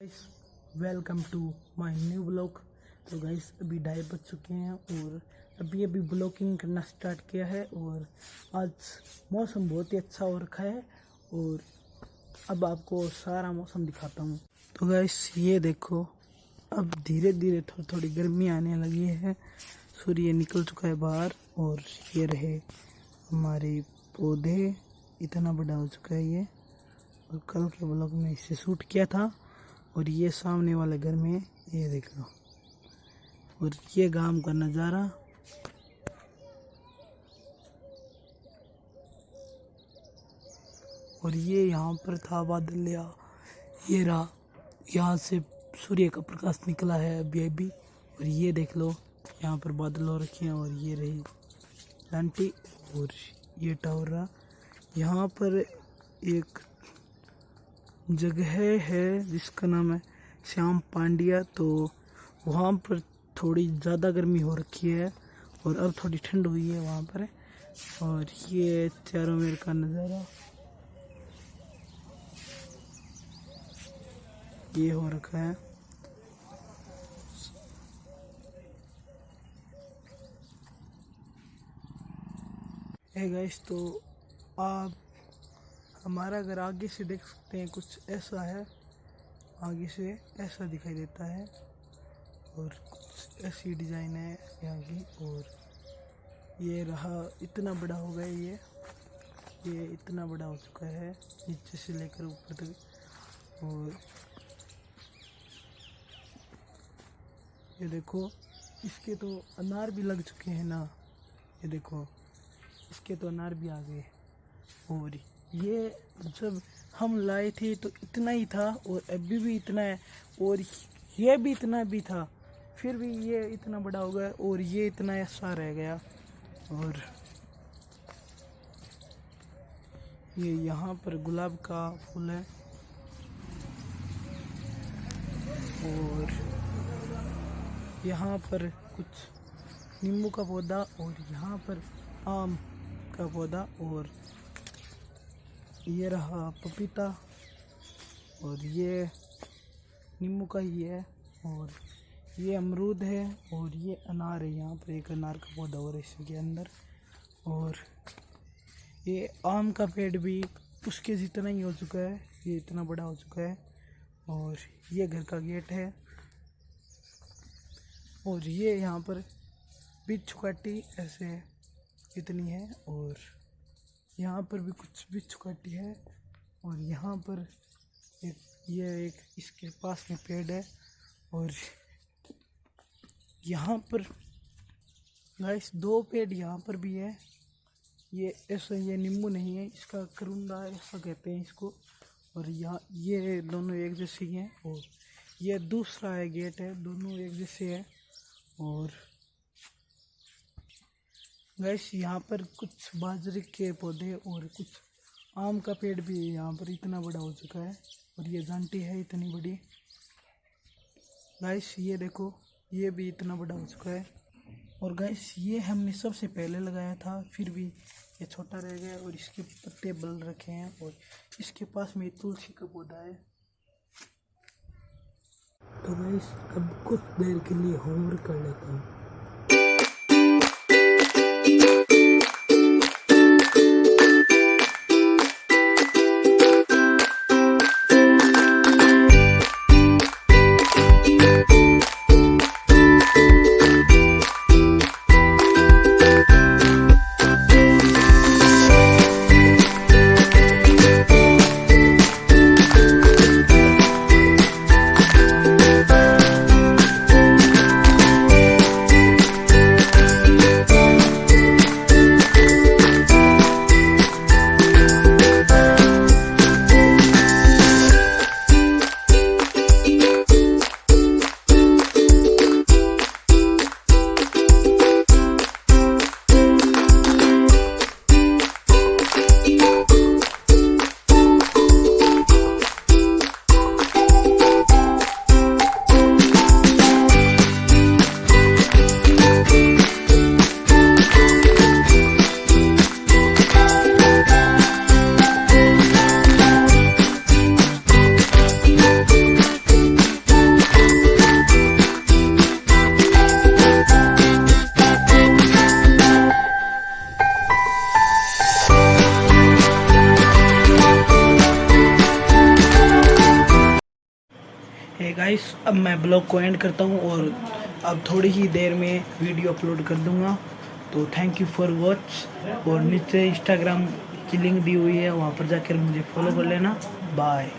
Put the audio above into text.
Guys welcome to my new blog तो guys अभी ढाई बज चुके हैं और अभी अभी ब्लॉगिंग करना स्टार्ट किया है और आज मौसम बहुत ही अच्छा हो रखा है और अब आपको सारा मौसम दिखाता हूँ। तो गाइस ये देखो, अब धीरे धीरे थोड़ी थोड़ी गर्मी आने लगी है। सूर्य निकल चुका है बाहर और ये रहे हमारे पौधे। इतना बड़ा हो चुका है ये। और कल के ब्लॉग में इसे शूट किया था। और ये सामने वाले घर में, ये देख लो। और ये गाँव का नज़ारा। और ये यहाँ पर था बादल, या ये रहा। यहाँ से सूर्य का प्रकाश निकला है अभी अभी। और ये देख लो, यहाँ पर बादल हो रखे हैं, और ये रही आंटी, और ये टावर रहा। यहाँ पर एक जगह है जिसका नाम है श्याम पांड्या। तो वहाँ पर थोड़ी ज़्यादा गर्मी हो रखी है और अब थोड़ी ठंड हुई है वहाँ पर। और ये चारों मेर का नज़ारा। ये हो रखा है। है गाइस तो आप हमारा घर आगे से देख सकते हैं, कुछ ऐसा है। आगे से ऐसा दिखाई देता है और कुछ ऐसी डिज़ाइन है यहाँ की और ये रहा इतना बड़ा हो गया ये। ये इतना बड़ा हो चुका है, नीचे से लेकर ऊपर तक और ये देखो, इसके तो अनार भी लग चुके हैं ना। ये देखो, इसके तो अनार भी आ गए और ये जब हम लाए थे तो इतना ही था और अभी भी इतना है और ये भी इतना भी था, फिर भी ये इतना बड़ा हो गया और ये इतना ऐसा रह गया। और ये यहाँ पर गुलाब का फूल है। और यहाँ पर कुछ नींबू का पौधा और यहाँ पर आम का पौधा और ये रहा पपीता और ये नींबू का ही है और ये अमरूद है और ये अनार है यहाँ पर, एक अनार का पौधा और इसके अंदर। और ये आम का पेड़ भी उसके जितना ही हो चुका है, ये इतना बड़ा हो चुका है। और ये घर का गेट है और ये यहाँ पर बिच्छू काटी ऐसे इतनी है और यहाँ पर भी कुछ बिच्छू काटी है और यहाँ पर एक, ये एक इसके पास में पेड़ है और यहाँ पर गाइस दो पेड़ यहाँ पर भी है। ये ऐसा, ये नींबू नहीं है, इसका करुंदा ऐसा कहते हैं इसको। और यहाँ, ये दोनों एक जैसे ही हैं और ये दूसरा है गेट है, दोनों एक जैसे है। और गैस यहाँ पर कुछ बाजरे के पौधे और कुछ आम का पेड़ भी यहाँ पर इतना बड़ा हो चुका है और ये जानटी है इतनी बड़ी। गैस ये देखो, ये भी इतना बड़ा हो चुका है। और गैस ये हमने सबसे पहले लगाया था, फिर भी ये छोटा रह गया और इसके पत्ते बल रखे हैं और इसके पास में तुलसी का पौधा है। तो गैस अब कुछ देर के लिए होमवर्क कर लेता हूँ। गाइस अब मैं ब्लॉग को एंड करता हूँ और अब थोड़ी ही देर में वीडियो अपलोड कर दूँगा। तो थैंक यू फॉर वॉच और नीचे इंस्टाग्राम की लिंक दी हुई है, वहाँ पर जाकर मुझे फॉलो कर लेना। बाय